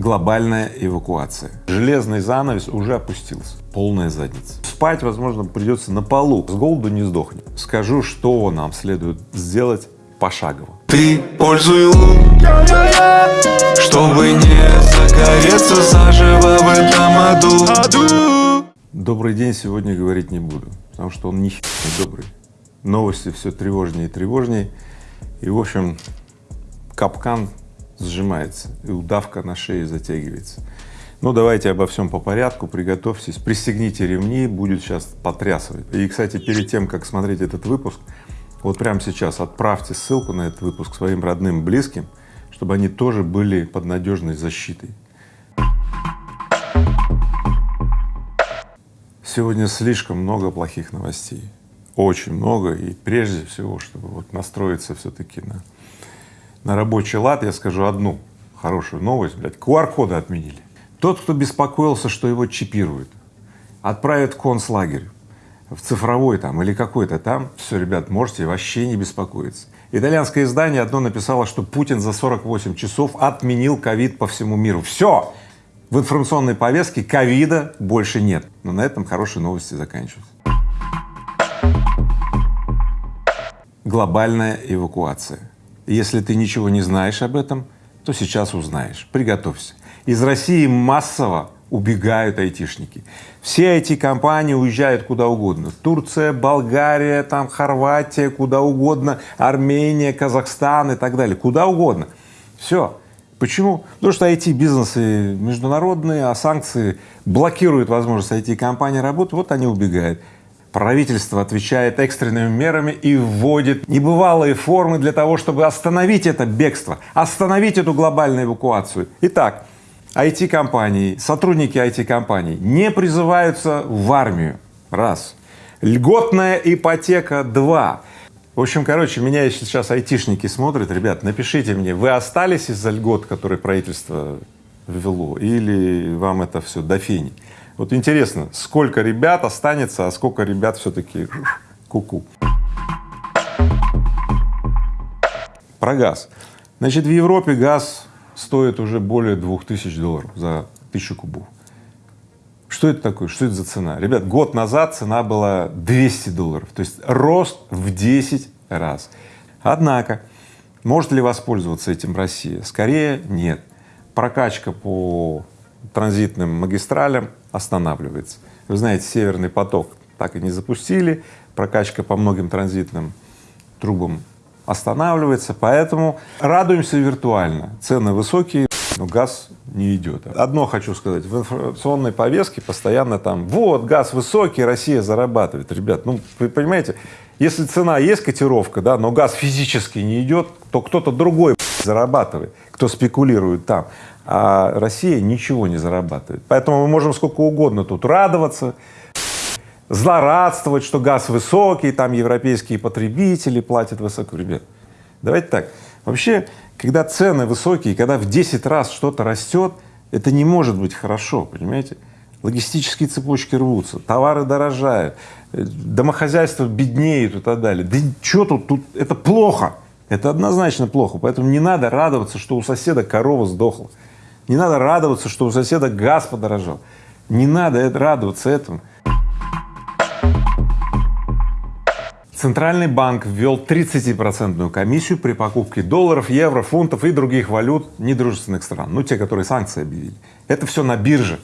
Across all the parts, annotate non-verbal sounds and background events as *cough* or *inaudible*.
Глобальная эвакуация. Железный занавес уже опустился. Полная задница. Спать, возможно, придется на полу. С голоду не сдохнем. Скажу, что нам следует сделать пошагово. Ты пользуй лун, чтобы не загореться заживо в этом аду. Добрый день сегодня говорить не буду, потому что он ни не добрый. Новости все тревожнее и тревожнее. И, в общем, капкан сжимается и удавка на шее затягивается. Ну, давайте обо всем по порядку, приготовьтесь, пристегните ремни, будет сейчас потрясывать. И, кстати, перед тем, как смотреть этот выпуск, вот прямо сейчас отправьте ссылку на этот выпуск своим родным, близким, чтобы они тоже были под надежной защитой. Сегодня слишком много плохих новостей, очень много, и прежде всего, чтобы вот настроиться все-таки на на рабочий лад я скажу одну хорошую новость, блядь, QR-коды отменили. Тот, кто беспокоился, что его чипируют, отправят в концлагерь, в цифровой там или какой-то там, все, ребят, можете вообще не беспокоиться. Итальянское издание одно написало, что Путин за 48 часов отменил ковид по всему миру. Все! В информационной повестке ковида больше нет. Но на этом хорошие новости заканчиваются. Глобальная эвакуация. Если ты ничего не знаешь об этом, то сейчас узнаешь. Приготовься. Из России массово убегают айтишники. Все эти компании уезжают куда угодно. Турция, Болгария, там Хорватия, куда угодно, Армения, Казахстан и так далее. Куда угодно. Все. Почему? Потому что IT-бизнесы международные, а санкции блокируют возможность IT-компаний работать, вот они убегают. Правительство отвечает экстренными мерами и вводит небывалые формы для того, чтобы остановить это бегство, остановить эту глобальную эвакуацию. Итак, IT-компании, сотрудники IT-компаний не призываются в армию, раз. Льготная ипотека, два. В общем, короче, меня сейчас айтишники смотрят, ребят, напишите мне, вы остались из-за льгот, которые правительство ввело, или вам это все до фени? Вот интересно, сколько ребят останется, а сколько ребят все-таки куку. -ку. Про газ. Значит, в Европе газ стоит уже более двух тысяч долларов за тысячу кубов. Что это такое? Что это за цена? Ребят, год назад цена была 200 долларов, то есть рост в 10 раз. Однако, может ли воспользоваться этим Россия? Скорее нет. Прокачка по транзитным магистралям останавливается. Вы знаете, Северный поток так и не запустили, прокачка по многим транзитным трубам останавливается, поэтому радуемся виртуально. Цены высокие, но газ не идет. Одно хочу сказать, в информационной повестке постоянно там, вот, газ высокий, Россия зарабатывает. Ребят, ну, вы понимаете, если цена есть котировка, да, но газ физически не идет, то кто-то другой зарабатывает, кто спекулирует там а Россия ничего не зарабатывает. Поэтому мы можем сколько угодно тут радоваться, злорадствовать, что газ высокий, там европейские потребители платят высоко. Ребят, давайте так, вообще, когда цены высокие, когда в 10 раз что-то растет, это не может быть хорошо, понимаете? Логистические цепочки рвутся, товары дорожают, домохозяйство беднеет и так далее. Да что тут, тут это плохо, это однозначно плохо, поэтому не надо радоваться, что у соседа корова сдохла. Не надо радоваться, что у соседа газ подорожал. Не надо радоваться этому. Центральный банк ввел 30-процентную комиссию при покупке долларов, евро, фунтов и других валют недружественных стран, ну те, которые санкции объявили. Это все на бирже,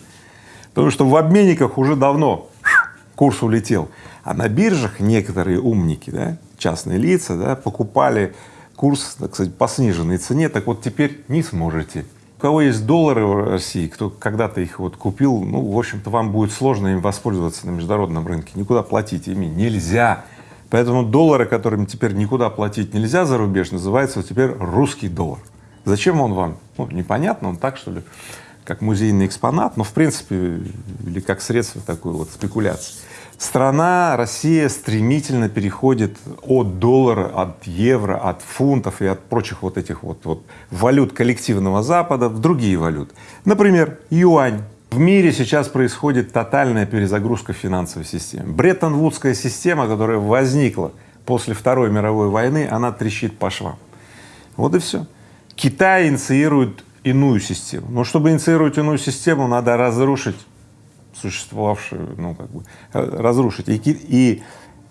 потому что в обменниках уже давно курс улетел, а на биржах некоторые умники, да, частные лица, да, покупали курс, так сказать, по сниженной цене, так вот теперь не сможете у кого есть доллары в России, кто когда-то их вот купил, ну, в общем-то, вам будет сложно им воспользоваться на международном рынке, никуда платить ими нельзя. Поэтому доллары, которыми теперь никуда платить нельзя за рубеж, называется теперь русский доллар. Зачем он вам? Ну, непонятно, он так, что ли, как музейный экспонат, но в принципе, или как средство такой вот спекуляции страна, Россия стремительно переходит от доллара, от евро, от фунтов и от прочих вот этих вот, вот валют коллективного Запада в другие валюты. Например, юань. В мире сейчас происходит тотальная перезагрузка финансовой системы. Бреттон-Вудская система, которая возникла после Второй мировой войны, она трещит по швам. Вот и все. Китай инициирует иную систему. Но чтобы инициировать иную систему, надо разрушить существовавшую, ну, как бы, э, разрушить. И, и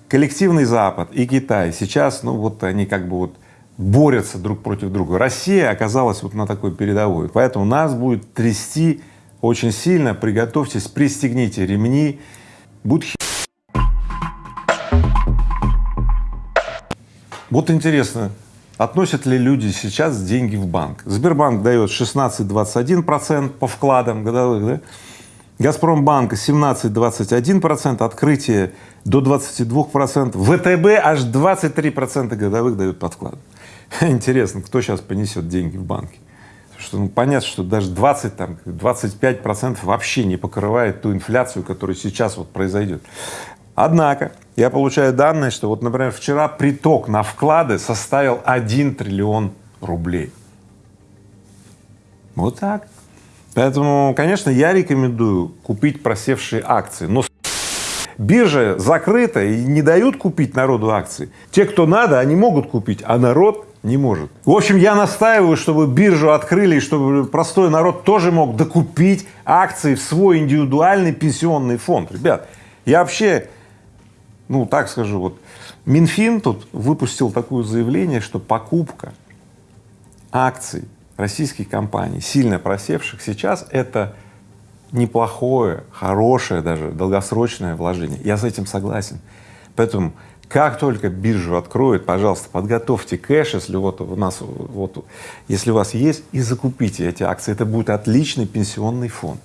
коллективный Запад, и Китай сейчас, ну, вот они как бы вот борются друг против друга. Россия оказалась вот на такой передовой, поэтому нас будет трясти очень сильно. Приготовьтесь, пристегните ремни, хи... Вот интересно, относят ли люди сейчас деньги в банк? Сбербанк дает 16-21 процент по вкладам годовых, да? Газпромбанк 17-21 процент, открытие до 22 процентов, ВТБ аж 23 процента годовых дают под вклад. *laughs* Интересно, кто сейчас понесет деньги в банке? что ну, понятно, что даже 20, там, 25 процентов вообще не покрывает ту инфляцию, которая сейчас вот произойдет. Однако я получаю данные, что вот, например, вчера приток на вклады составил 1 триллион рублей. Вот так. Поэтому, конечно, я рекомендую купить просевшие акции, но биржа закрыта и не дают купить народу акции. Те, кто надо, они могут купить, а народ не может. В общем, я настаиваю, чтобы биржу открыли, и чтобы простой народ тоже мог докупить акции в свой индивидуальный пенсионный фонд. Ребят, я вообще, ну так скажу, вот Минфин тут выпустил такое заявление, что покупка акций российских компаний, сильно просевших сейчас, это неплохое, хорошее даже долгосрочное вложение. Я с этим согласен. Поэтому как только биржу откроют, пожалуйста, подготовьте кэш, если вот у нас, вот, если у вас есть, и закупите эти акции. Это будет отличный пенсионный фонд.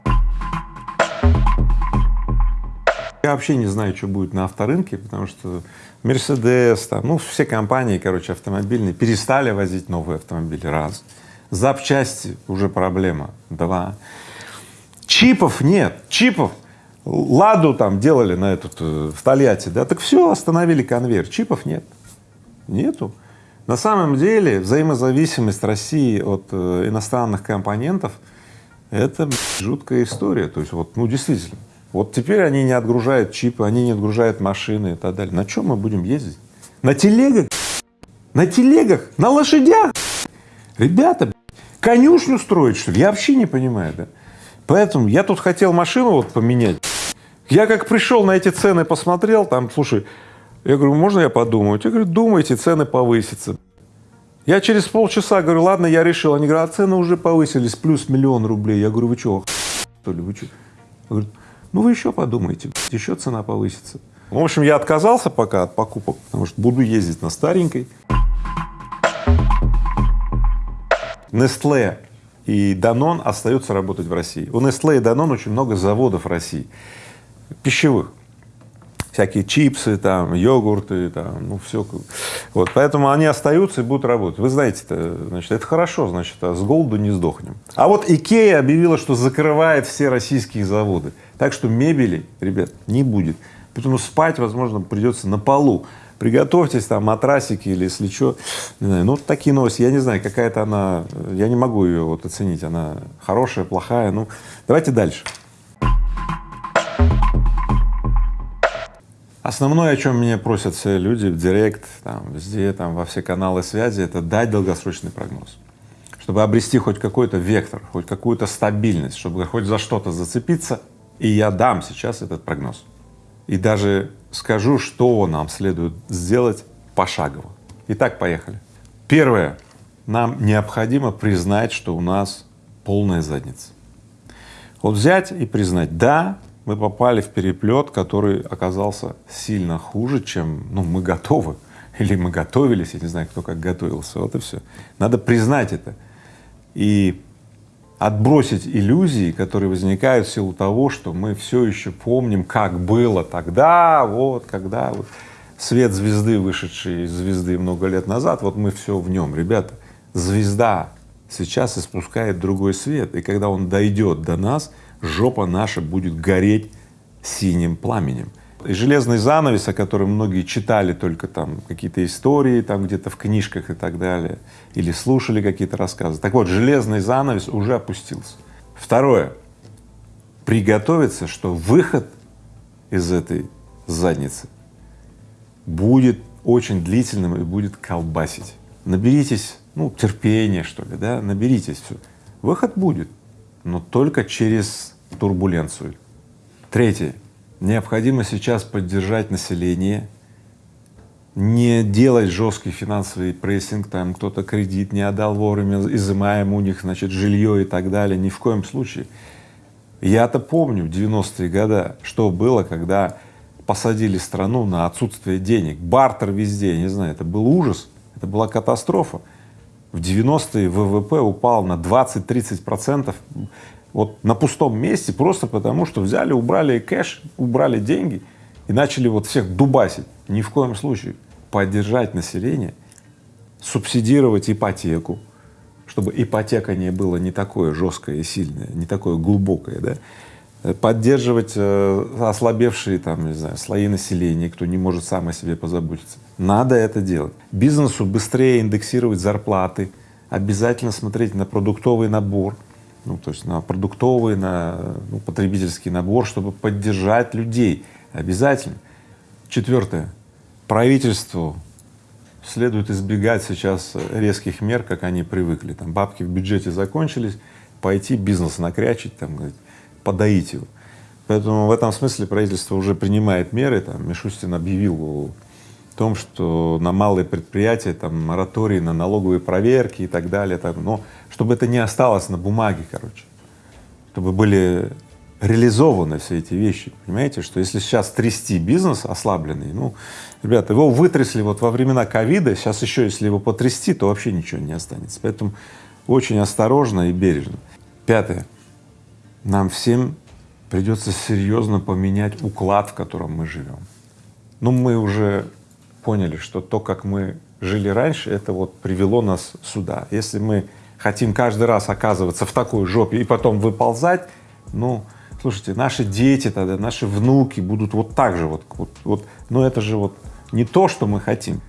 Я вообще не знаю, что будет на авторынке, потому что Мерседес, там, ну, все компании, короче, автомобильные перестали возить новые автомобили, раз. Запчасти уже проблема, два. Чипов нет, чипов Ладу там делали на этот, э, в Тольятти, да, так все, остановили конвейер, чипов нет, нету. На самом деле взаимозависимость России от э, иностранных компонентов — это жуткая история, то есть вот, ну действительно, вот теперь они не отгружают чипы, они не отгружают машины и так далее. На чем мы будем ездить? На телегах? На телегах? На лошадях? Ребята, конюшню строить, что ли? Я вообще не понимаю, да? Поэтому я тут хотел машину вот поменять. Я как пришел на эти цены, посмотрел, там, слушай, я говорю, можно я подумаю? Я говорю, думайте, цены повысятся. Я через полчаса говорю, ладно, я решил. Они говорят, а цены уже повысились, плюс миллион рублей. Я говорю, вы что, что ли, вы что? Говорят, ну вы еще подумайте, еще цена повысится. В общем, я отказался пока от покупок, потому что буду ездить на старенькой. Nestle и Danone остаются работать в России. У Nestle и Danone очень много заводов в России, пищевых, всякие чипсы, там, йогурты, там, ну все. Вот, поэтому они остаются и будут работать. Вы знаете, -то, значит, это хорошо, значит, а с голоду не сдохнем. А вот Икея объявила, что закрывает все российские заводы, так что мебели, ребят, не будет. Поэтому спать, возможно, придется на полу приготовьтесь, там, матрасики или если что, не знаю, ну, такие новости, я не знаю, какая-то она, я не могу ее вот оценить, она хорошая, плохая, ну, давайте дальше. Основное, о чем меня просят все люди в директ, там, везде, там, во все каналы связи, это дать долгосрочный прогноз, чтобы обрести хоть какой-то вектор, хоть какую-то стабильность, чтобы хоть за что-то зацепиться, и я дам сейчас этот прогноз. И даже скажу, что нам следует сделать пошагово. Итак, поехали. Первое. Нам необходимо признать, что у нас полная задница. Вот взять и признать, да, мы попали в переплет, который оказался сильно хуже, чем ну, мы готовы, *laughs* или мы готовились, я не знаю, кто как готовился, вот и все. Надо признать это и отбросить иллюзии, которые возникают в силу того, что мы все еще помним, как было тогда, вот, когда вот свет звезды, вышедший из звезды много лет назад, вот мы все в нем. Ребята, звезда сейчас испускает другой свет, и когда он дойдет до нас, жопа наша будет гореть синим пламенем. И железный занавес, о котором многие читали только там какие-то истории там где-то в книжках и так далее, или слушали какие-то рассказы. Так вот, железный занавес уже опустился. Второе. Приготовиться, что выход из этой задницы будет очень длительным и будет колбасить. Наберитесь, ну, терпения, что ли, да, наберитесь все. Выход будет, но только через турбуленцию. Третье. Необходимо сейчас поддержать население, не делать жесткий финансовый прессинг, там кто-то кредит не отдал вовремя, изымаем у них, значит, жилье и так далее, ни в коем случае. Я-то помню в 90-е годы, что было, когда посадили страну на отсутствие денег, бартер везде, не знаю, это был ужас, это была катастрофа. В 90-е ВВП упал на 20-30 процентов вот на пустом месте просто потому, что взяли, убрали кэш, убрали деньги и начали вот всех дубасить. Ни в коем случае поддержать население, субсидировать ипотеку, чтобы ипотека не была не такое жесткое и сильное, не такое глубокое, да, поддерживать э, ослабевшие там, не знаю, слои населения, кто не может сам о себе позаботиться. Надо это делать. Бизнесу быстрее индексировать зарплаты, обязательно смотреть на продуктовый набор, ну, то есть на продуктовый, на ну, потребительский набор, чтобы поддержать людей. Обязательно. Четвертое. Правительству следует избегать сейчас резких мер, как они привыкли. Там бабки в бюджете закончились, пойти бизнес накрячить, там, говорить, подоить его. Поэтому в этом смысле правительство уже принимает меры. Там Мишустин объявил о том, что на малые предприятия там мораторий на налоговые проверки и так далее. Там, но чтобы это не осталось на бумаге, короче, чтобы были реализованы все эти вещи, понимаете, что если сейчас трясти бизнес ослабленный, ну, ребята, его вытрясли вот во времена ковида, сейчас еще если его потрясти, то вообще ничего не останется, поэтому очень осторожно и бережно. Пятое. Нам всем придется серьезно поменять уклад, в котором мы живем. Ну, мы уже поняли, что то, как мы жили раньше, это вот привело нас сюда. Если мы хотим каждый раз оказываться в такой жопе и потом выползать, ну, слушайте, наши дети тогда, наши внуки будут вот так же вот, вот, вот, но это же вот не то, что мы хотим.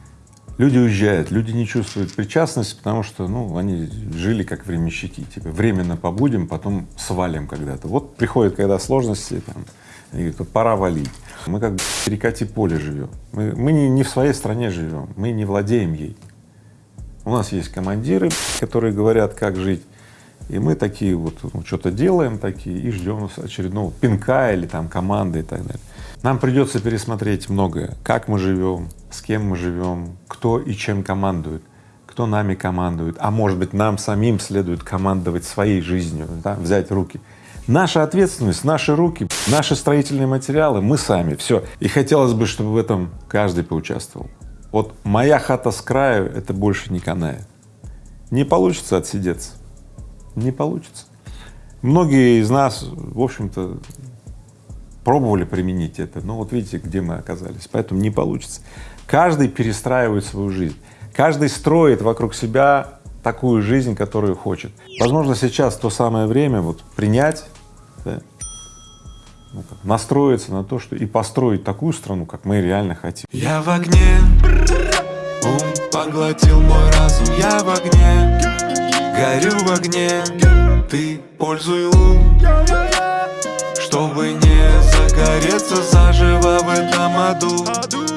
Люди уезжают, люди не чувствуют причастности, потому что, ну, они жили как временщики, типа временно побудем, потом свалим когда-то. Вот приходит, когда сложности, там, и говорит, пора валить. Мы как в перекати поле живем. Мы, мы не, не в своей стране живем, мы не владеем ей. У нас есть командиры, которые говорят, как жить, и мы такие вот ну, что-то делаем такие и ждем очередного пинка или там команды и так далее. Нам придется пересмотреть многое, как мы живем, с кем мы живем, кто и чем командует, кто нами командует, а может быть нам самим следует командовать своей жизнью, да, взять руки. Наша ответственность, наши руки, наши строительные материалы, мы сами, все. И хотелось бы, чтобы в этом каждый поучаствовал. Вот моя хата с краю — это больше не канает. Не получится отсидеться, не получится. Многие из нас, в общем-то, пробовали применить это, но вот видите, где мы оказались, поэтому не получится. Каждый перестраивает свою жизнь, каждый строит вокруг себя такую жизнь, которую хочет. Возможно, сейчас то самое время вот принять, да, ну, как, настроиться на то, что и построить такую страну, как мы реально хотим. Я в огне, ум поглотил мой разум, я в огне, горю в огне, ты пользуй ум, чтобы не загореться заживо в этом аду.